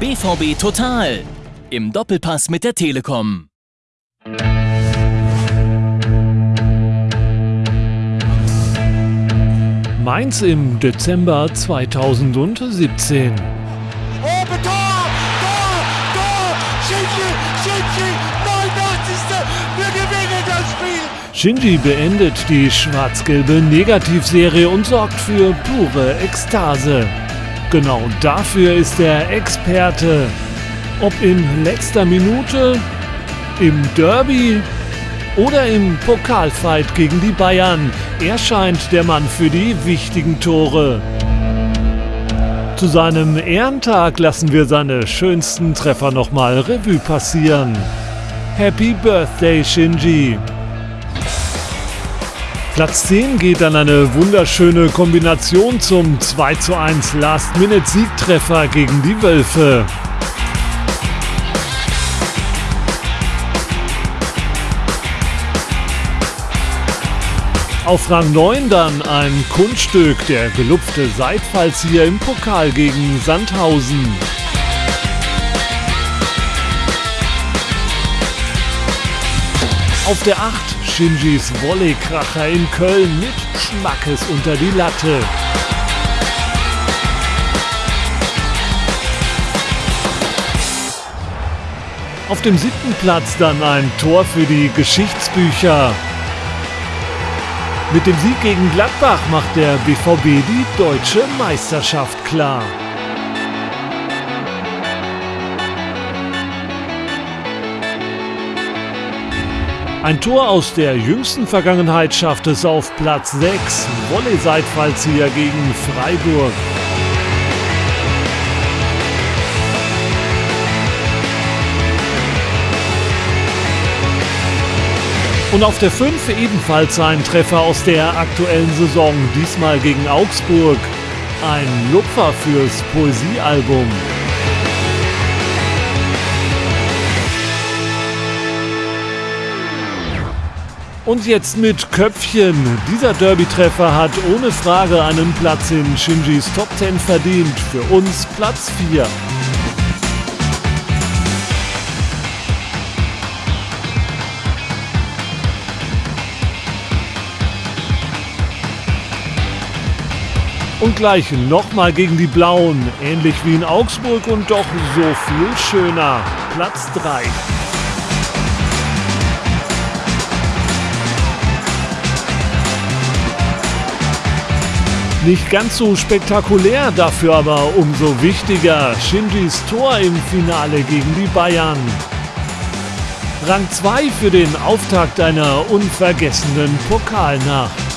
BVB Total im Doppelpass mit der Telekom. Mainz im Dezember 2017. Oh, Tor! Tor! Tor! Shinji! Shinji! 89. Wir gewinnen das Spiel! Shinji beendet die schwarz-gelbe Negativserie und sorgt für pure Ekstase. Genau dafür ist er Experte. Ob in letzter Minute, im Derby oder im Pokalfight gegen die Bayern, er scheint der Mann für die wichtigen Tore. Zu seinem Ehrentag lassen wir seine schönsten Treffer nochmal Revue passieren. Happy Birthday Shinji! Platz 10 geht an eine wunderschöne Kombination zum 2 zu 1 Last-Minute-Siegtreffer gegen die Wölfe. Auf Rang 9 dann ein Kunststück, der gelupfte Seitfallzieher im Pokal gegen Sandhausen. Auf der 8 Shinjis Volleykracher in Köln mit Schmackes unter die Latte. Auf dem siebten Platz dann ein Tor für die Geschichtsbücher. Mit dem Sieg gegen Gladbach macht der BVB die deutsche Meisterschaft klar. Ein Tor aus der jüngsten Vergangenheit schafft es auf Platz 6. Volley-Seitfallzieher gegen Freiburg. Und auf der 5 ebenfalls ein Treffer aus der aktuellen Saison, diesmal gegen Augsburg. Ein Lupfer fürs Poesiealbum. Und jetzt mit Köpfchen. Dieser Derby-Treffer hat ohne Frage einen Platz in Shinjis Top 10 verdient. Für uns Platz 4. Und gleich nochmal gegen die Blauen, ähnlich wie in Augsburg und doch so viel schöner. Platz 3. Nicht ganz so spektakulär, dafür aber umso wichtiger. Shinjis Tor im Finale gegen die Bayern. Rang 2 für den Auftakt einer unvergessenen Pokalnacht.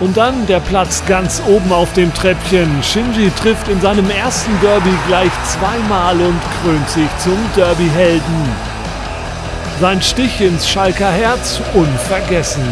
Und dann der Platz ganz oben auf dem Treppchen. Shinji trifft in seinem ersten Derby gleich zweimal und krönt sich zum Derby-Helden. Sein Stich ins Schalker Herz unvergessen.